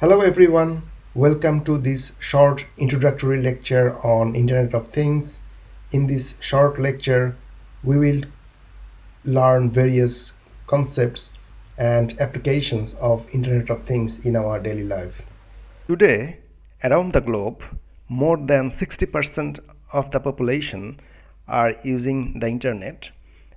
Hello everyone, welcome to this short introductory lecture on Internet of Things. In this short lecture, we will learn various concepts and applications of Internet of Things in our daily life. Today, around the globe, more than 60% of the population are using the internet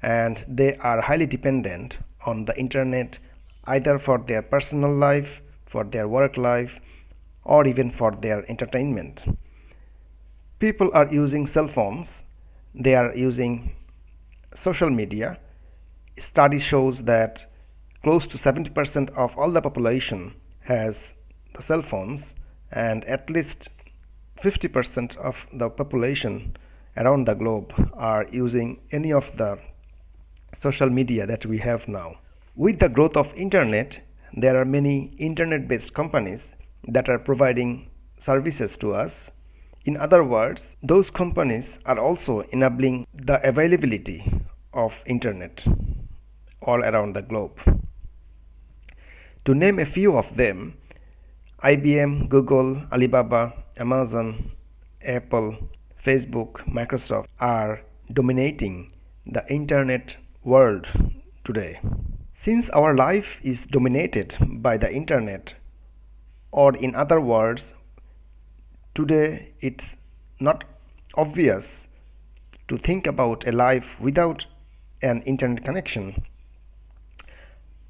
and they are highly dependent on the internet either for their personal life for their work life, or even for their entertainment. People are using cell phones, they are using social media. Study shows that close to 70% of all the population has the cell phones and at least 50% of the population around the globe are using any of the social media that we have now. With the growth of internet, there are many internet-based companies that are providing services to us. In other words, those companies are also enabling the availability of internet all around the globe. To name a few of them, IBM, Google, Alibaba, Amazon, Apple, Facebook, Microsoft are dominating the internet world today. Since our life is dominated by the internet, or in other words, today it's not obvious to think about a life without an internet connection.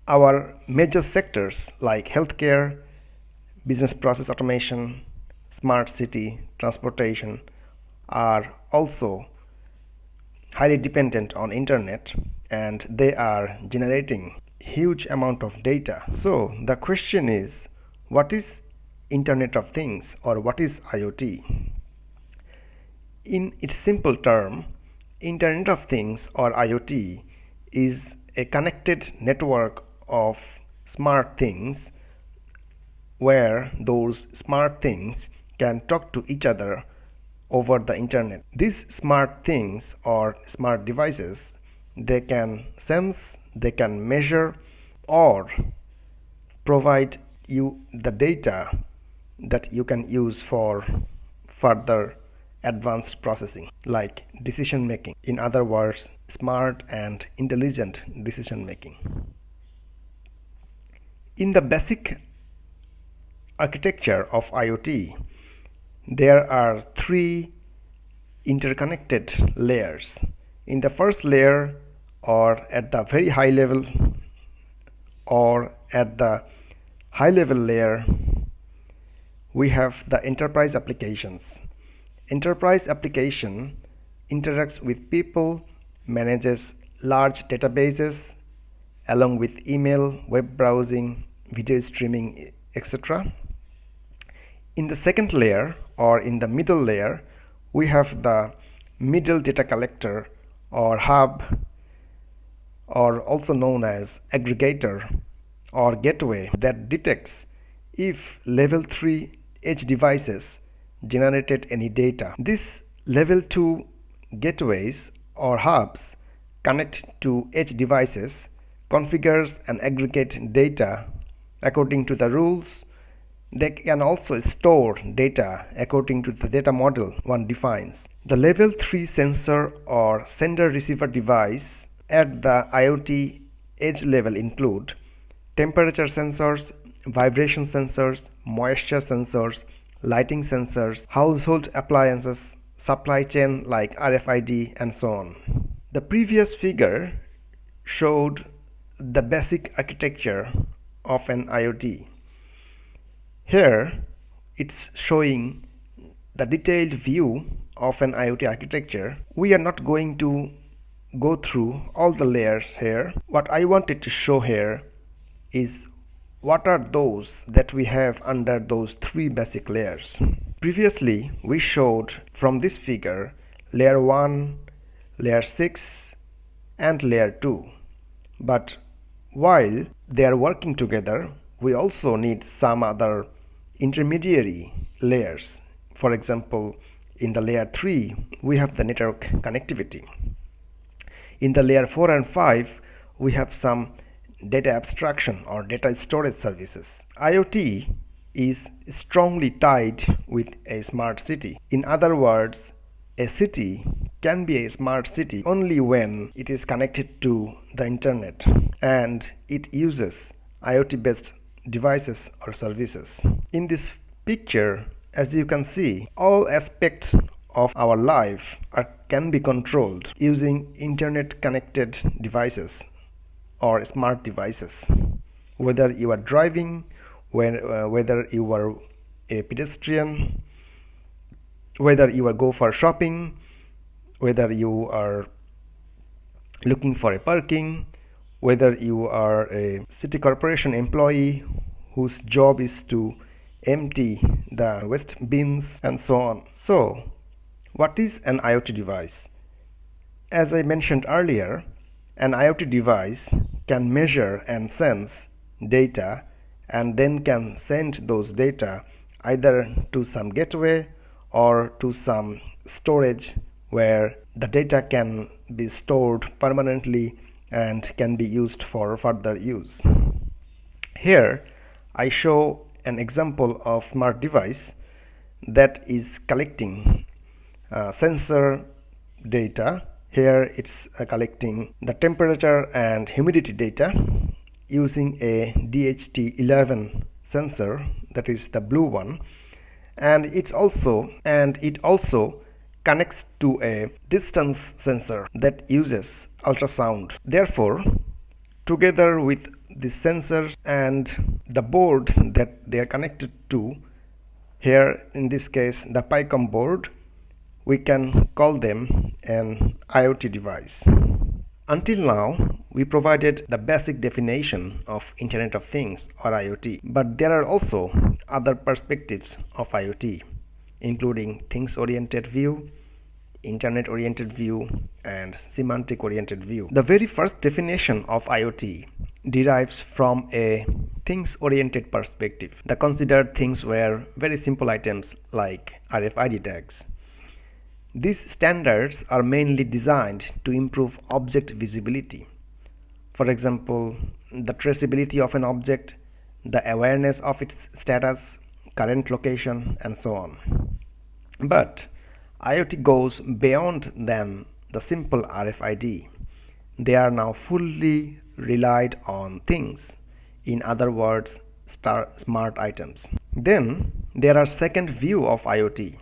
Our major sectors like healthcare, business process automation, smart city, transportation are also highly dependent on internet and they are generating huge amount of data. So the question is what is internet of things or what is iot in its simple term internet of things or iot is a connected network of smart things where those smart things can talk to each other over the internet. These smart things or smart devices, they can sense, they can measure or provide you the data that you can use for further advanced processing like decision making in other words smart and intelligent decision making in the basic architecture of IoT there are three interconnected layers. In the first layer or at the very high level or at the high level layer we have the enterprise applications. Enterprise application interacts with people manages large databases along with email web browsing video streaming etc in the second layer or in the middle layer we have the middle data collector or hub or also known as aggregator or gateway that detects if level 3 edge devices generated any data. This level 2 gateways or hubs connect to edge devices, configures and aggregate data according to the rules they can also store data according to the data model one defines. The level 3 sensor or sender receiver device at the IoT edge level include temperature sensors, vibration sensors, moisture sensors, lighting sensors, household appliances, supply chain like RFID and so on. The previous figure showed the basic architecture of an IoT. Here it's showing the detailed view of an IoT architecture. We are not going to go through all the layers here. What I wanted to show here is what are those that we have under those three basic layers. Previously we showed from this figure layer 1, layer 6 and layer 2 but while they are working together we also need some other intermediary layers. For example, in the layer 3, we have the network connectivity. In the layer 4 and 5, we have some data abstraction or data storage services. IoT is strongly tied with a smart city. In other words, a city can be a smart city only when it is connected to the internet and it uses IoT based devices or services. In this picture, as you can see, all aspects of our life are, can be controlled using internet connected devices or smart devices. Whether you are driving, uh, whether you are a pedestrian, whether you are go for shopping, whether you are looking for a parking, whether you are a city corporation employee whose job is to empty the waste bins and so on. So what is an IoT device? As I mentioned earlier, an IoT device can measure and sense data and then can send those data either to some gateway or to some storage where the data can be stored permanently and can be used for further use. Here I show an example of smart device that is collecting uh, sensor data here it's uh, collecting the temperature and humidity data using a DHT11 sensor that is the blue one and it's also and it also connects to a distance sensor that uses ultrasound therefore together with the sensors and the board that they are connected to here in this case the PyCom board we can call them an IoT device. Until now, we provided the basic definition of Internet of Things or IoT, but there are also other perspectives of IoT, including things-oriented view, internet-oriented view, and semantic-oriented view. The very first definition of IoT derives from a things-oriented perspective. The considered things were very simple items like RFID tags, these standards are mainly designed to improve object visibility. For example, the traceability of an object, the awareness of its status, current location, and so on. But IoT goes beyond than the simple RFID. They are now fully relied on things, in other words, smart items. Then there are second view of IoT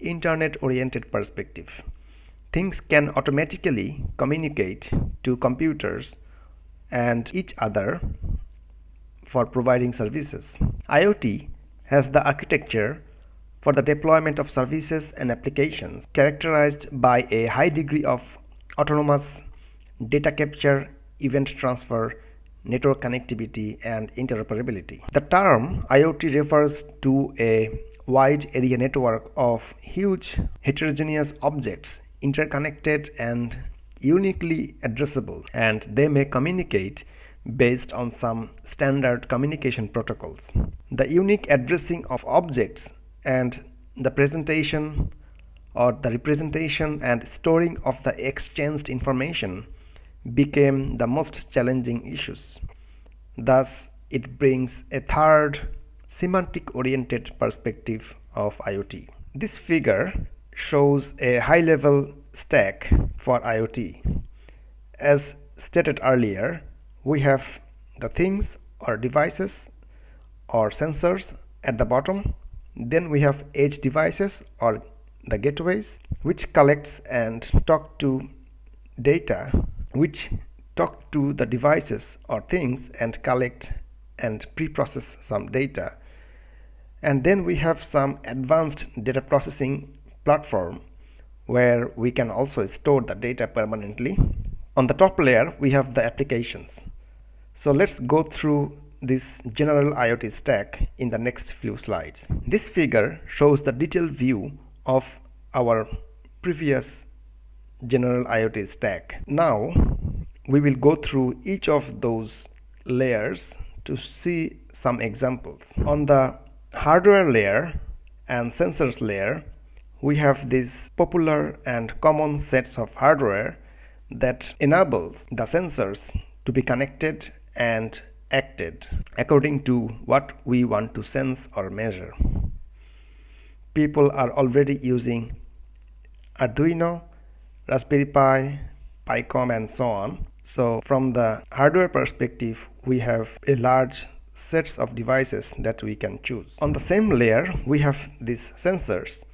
internet-oriented perspective. Things can automatically communicate to computers and each other for providing services. IoT has the architecture for the deployment of services and applications characterized by a high degree of autonomous data capture, event transfer, network connectivity, and interoperability. The term IoT refers to a wide area network of huge heterogeneous objects interconnected and uniquely addressable and they may communicate based on some standard communication protocols. The unique addressing of objects and the presentation or the representation and storing of the exchanged information became the most challenging issues. Thus, it brings a third semantic oriented perspective of IoT. This figure shows a high level stack for IoT. As stated earlier, we have the things or devices or sensors at the bottom. Then we have edge devices or the gateways which collects and talk to data which talk to the devices or things and collect and pre-process some data. And then we have some advanced data processing platform where we can also store the data permanently. On the top layer we have the applications. So let's go through this general IoT stack in the next few slides this figure shows the detailed view of our previous general IoT stack now we will go through each of those layers to see some examples. On the hardware layer and sensors layer, we have these popular and common sets of hardware that enables the sensors to be connected and acted according to what we want to sense or measure. People are already using Arduino, Raspberry Pi, PyCom and so on. So from the hardware perspective, we have a large sets of devices that we can choose. On the same layer, we have these sensors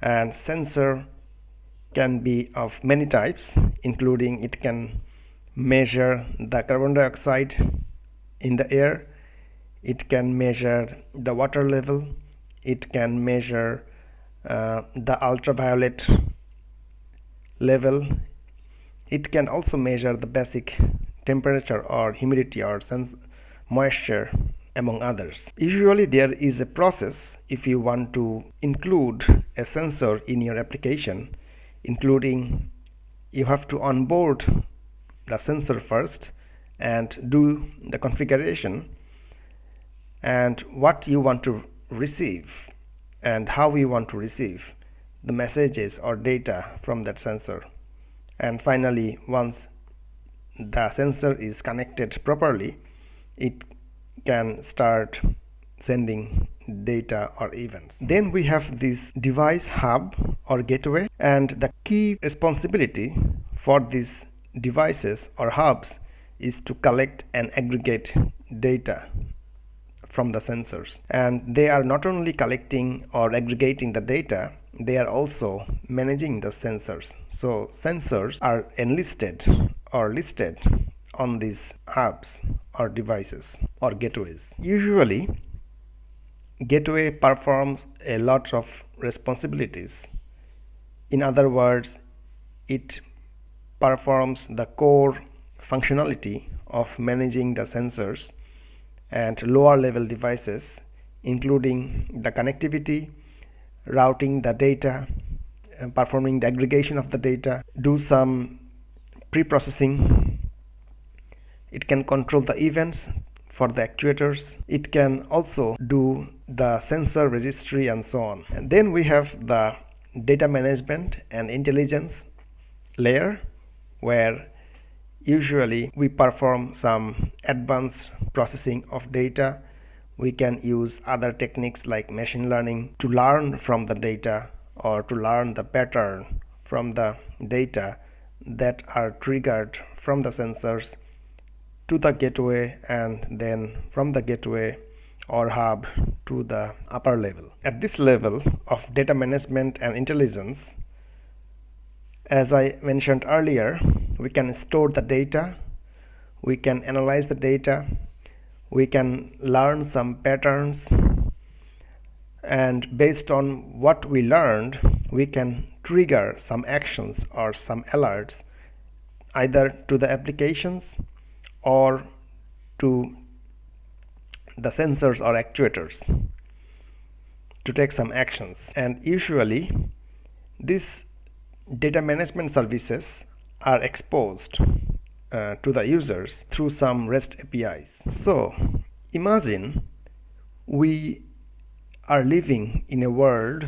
and sensor can be of many types including it can measure the carbon dioxide in the air. It can measure the water level. It can measure uh, the ultraviolet level. It can also measure the basic temperature or humidity or sense moisture among others. Usually there is a process if you want to include a sensor in your application including you have to onboard the sensor first and do the configuration and what you want to receive and how you want to receive the messages or data from that sensor and finally once the sensor is connected properly it can start sending data or events. Then we have this device hub or gateway and the key responsibility for these devices or hubs is to collect and aggregate data from the sensors and they are not only collecting or aggregating the data they are also managing the sensors so sensors are enlisted or listed on these hubs or devices or gateways. Usually, gateway performs a lot of responsibilities. In other words, it performs the core functionality of managing the sensors and lower level devices including the connectivity, routing the data, uh, performing the aggregation of the data, do some pre-processing. It can control the events for the actuators. It can also do the sensor registry and so on. And then we have the data management and intelligence layer where usually we perform some advanced processing of data we can use other techniques like machine learning to learn from the data or to learn the pattern from the data that are triggered from the sensors to the gateway and then from the gateway or hub to the upper level. At this level of data management and intelligence, as I mentioned earlier, we can store the data, we can analyze the data, we can learn some patterns, and based on what we learned, we can trigger some actions or some alerts either to the applications or to the sensors or actuators to take some actions. And usually these data management services are exposed uh, to the users through some REST APIs. So imagine we are living in a world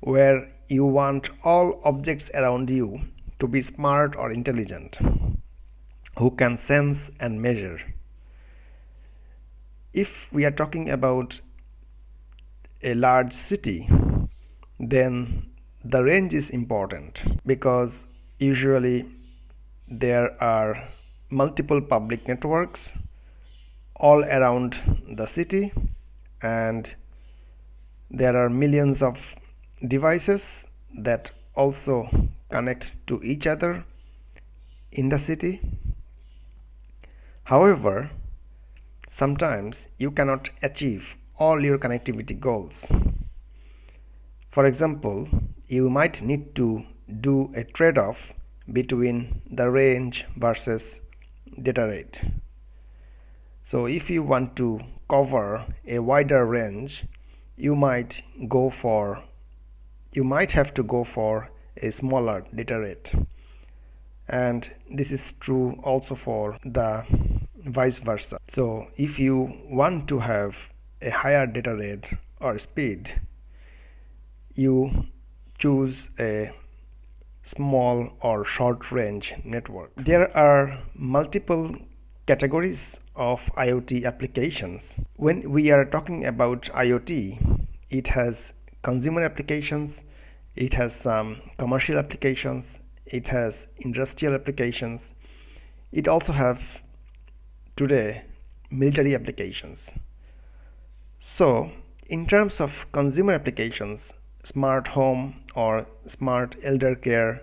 where you want all objects around you to be smart or intelligent who can sense and measure. If we are talking about a large city, then the range is important because usually there are multiple public networks all around the city and there are millions of devices that also connect to each other in the city However, sometimes you cannot achieve all your connectivity goals. For example, you might need to do a trade-off between the range versus data rate. So if you want to cover a wider range, you might go for you might have to go for a smaller data rate and this is true also for the vice versa so if you want to have a higher data rate or speed you choose a small or short range network there are multiple categories of IoT applications. When we are talking about IoT, it has consumer applications, it has some commercial applications, it has industrial applications, it also have today military applications. So in terms of consumer applications, smart home or smart elder care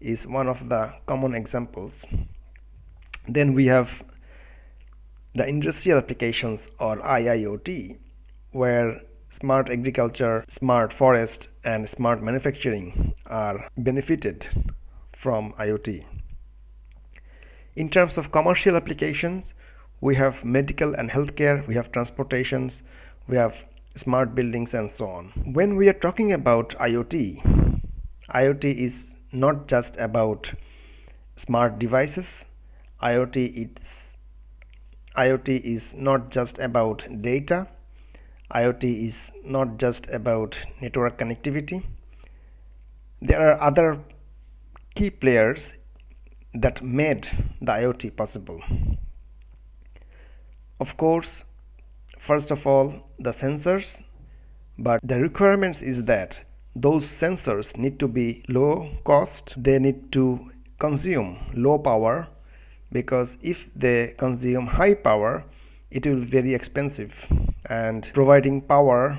is one of the common examples. Then we have the industrial applications or IIoT where smart agriculture, smart forest and smart manufacturing are benefited from IoT. In terms of commercial applications, we have medical and healthcare, we have transportations, we have smart buildings and so on. When we are talking about IoT, IoT is not just about smart devices. IoT is IoT is not just about data. IoT is not just about network connectivity. There are other key players that made the IoT possible. Of course, first of all, the sensors, but the requirements is that those sensors need to be low cost, they need to consume low power because if they consume high power it will be very expensive. And providing power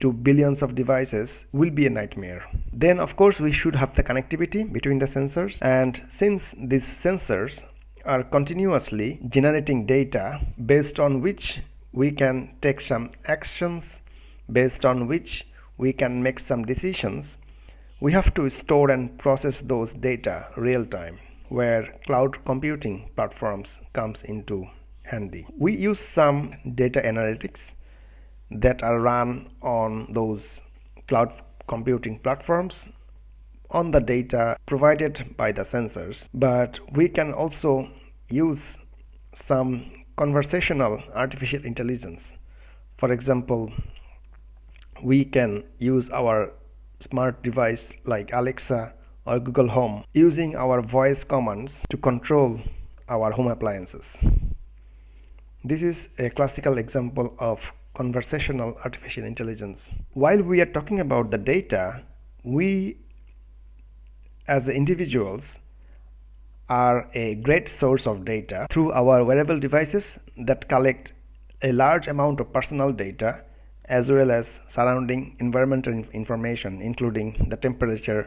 to billions of devices will be a nightmare. Then of course we should have the connectivity between the sensors. And since these sensors are continuously generating data based on which we can take some actions based on which we can make some decisions we have to store and process those data real time where cloud computing platforms comes into handy. We use some data analytics that are run on those cloud computing platforms on the data provided by the sensors but we can also use some conversational artificial intelligence for example we can use our smart device like Alexa or Google Home using our voice commands to control our home appliances. This is a classical example of conversational artificial intelligence. While we are talking about the data, we as individuals are a great source of data through our wearable devices that collect a large amount of personal data as well as surrounding environmental information including the temperature,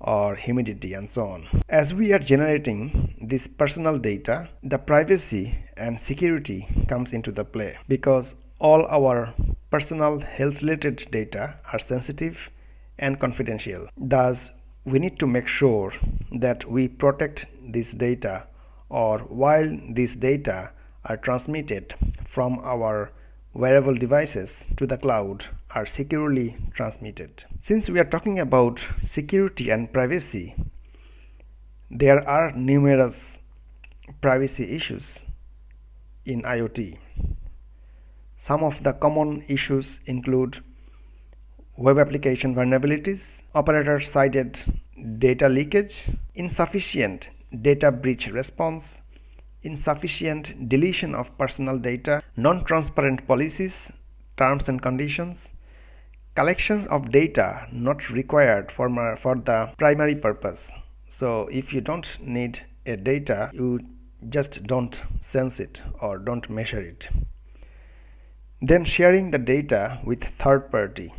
or humidity and so on. As we are generating this personal data, the privacy and security comes into the play because all our personal health related data are sensitive and confidential. Thus, we need to make sure that we protect this data or while these data are transmitted from our wearable devices to the cloud are securely transmitted. Since we are talking about security and privacy, there are numerous privacy issues in IoT. Some of the common issues include web application vulnerabilities, operator-sided data leakage, insufficient data breach response, insufficient deletion of personal data, non-transparent policies, terms and conditions, collection of data not required for, for the primary purpose. So if you don't need a data, you just don't sense it or don't measure it. Then sharing the data with third party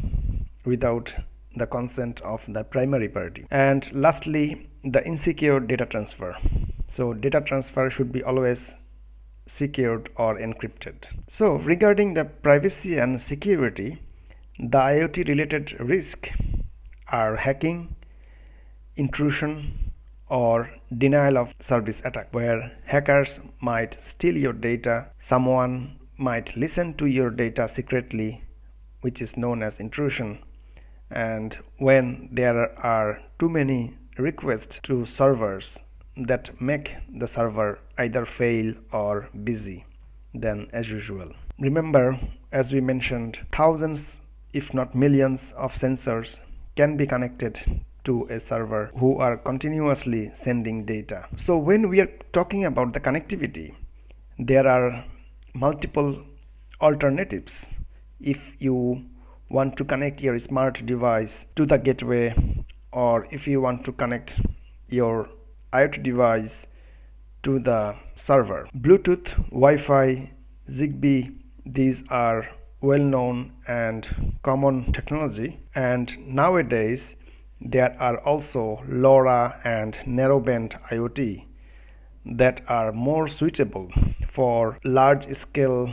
without the consent of the primary party. And lastly, the insecure data transfer. So data transfer should be always secured or encrypted. So regarding the privacy and security the IoT related risk are hacking intrusion or denial of service attack where hackers might steal your data someone might listen to your data secretly which is known as intrusion and when there are too many requests to servers that make the server either fail or busy than as usual. Remember, as we mentioned, thousands if not millions of sensors can be connected to a server who are continuously sending data. So when we are talking about the connectivity, there are multiple alternatives if you want to connect your smart device to the gateway or if you want to connect your IoT device to the server. Bluetooth, Wi-Fi, Zigbee, these are well known and common technology and nowadays there are also LoRa and narrowband IoT that are more suitable for large scale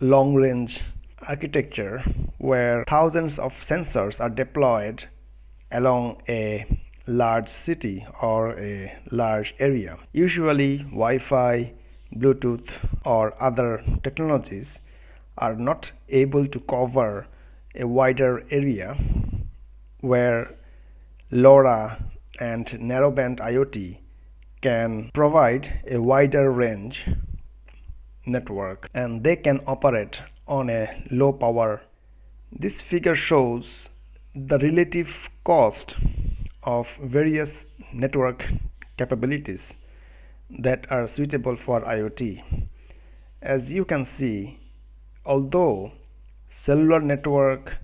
long range architecture where thousands of sensors are deployed along a large city or a large area. Usually Wi-Fi, Bluetooth or other technologies are not able to cover a wider area where LoRa and narrowband IoT can provide a wider range network and they can operate on a low power. This figure shows the relative cost of various network capabilities that are suitable for IoT. As you can see, although cellular network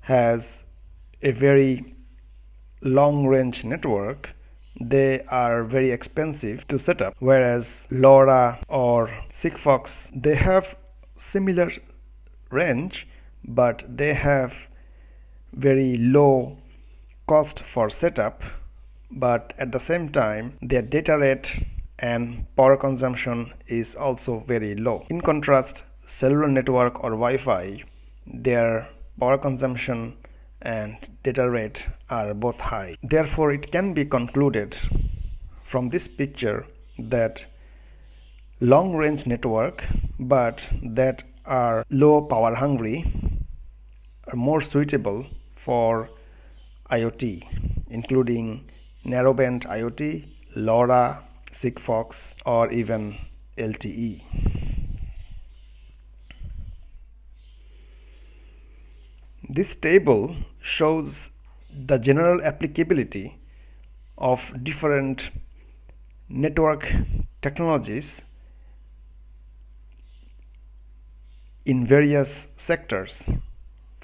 has a very long range network, they are very expensive to set up whereas LoRa or Sigfox they have similar range but they have very low cost for setup but at the same time their data rate and power consumption is also very low in contrast cellular network or Wi-Fi their power consumption and data rate are both high. Therefore, it can be concluded from this picture that long range network but that are low power hungry are more suitable for IoT including narrowband IoT, LoRa, Sigfox or even LTE. This table shows the general applicability of different network technologies in various sectors.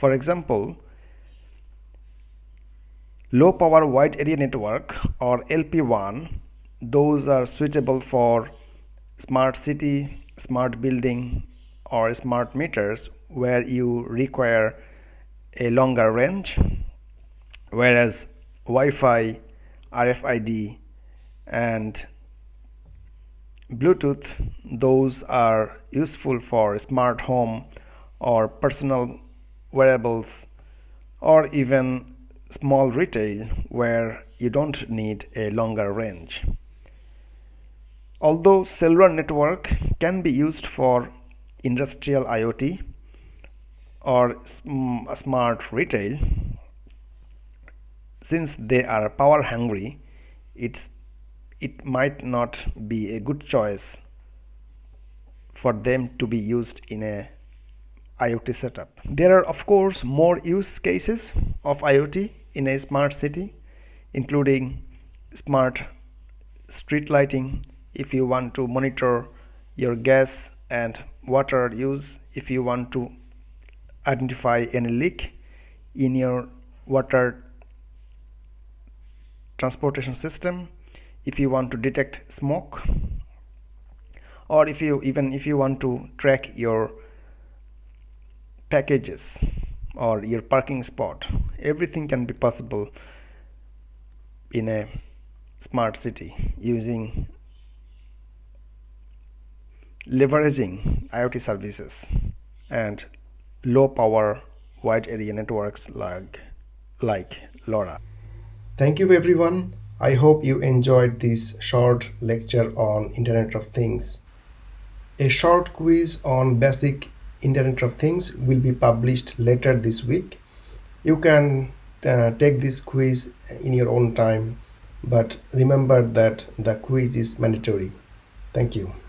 For example, low power wide area network or LPWAN, those are suitable for smart city, smart building or smart meters where you require a longer range whereas Wi-Fi, RFID and Bluetooth those are useful for smart home or personal wearables or even small retail where you don't need a longer range. Although cellular network can be used for industrial IoT or smart retail since they are power hungry it's it might not be a good choice for them to be used in a IoT setup. There are of course more use cases of IoT in a smart city including smart street lighting if you want to monitor your gas and water use if you want to identify any leak in your water transportation system if you want to detect smoke or if you even if you want to track your packages or your parking spot everything can be possible in a smart city using leveraging IoT services and low power wide area networks like, like LoRa. Thank you everyone. I hope you enjoyed this short lecture on Internet of Things. A short quiz on basic Internet of Things will be published later this week. You can uh, take this quiz in your own time, but remember that the quiz is mandatory. Thank you.